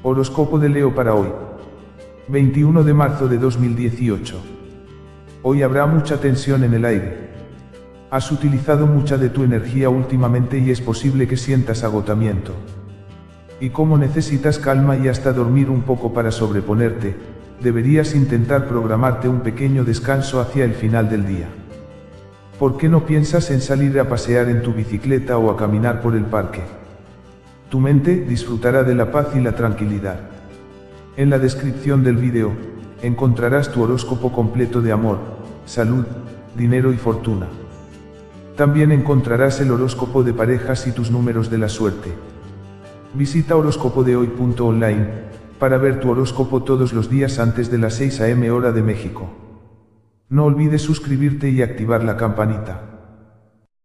Horóscopo de Leo para hoy. 21 de marzo de 2018. Hoy habrá mucha tensión en el aire. Has utilizado mucha de tu energía últimamente y es posible que sientas agotamiento. Y como necesitas calma y hasta dormir un poco para sobreponerte, deberías intentar programarte un pequeño descanso hacia el final del día. ¿Por qué no piensas en salir a pasear en tu bicicleta o a caminar por el parque? Tu mente disfrutará de la paz y la tranquilidad. En la descripción del vídeo, encontrarás tu horóscopo completo de amor, salud, dinero y fortuna. También encontrarás el horóscopo de parejas y tus números de la suerte. Visita horóscopodehoy.online para ver tu horóscopo todos los días antes de las 6 am hora de México. No olvides suscribirte y activar la campanita.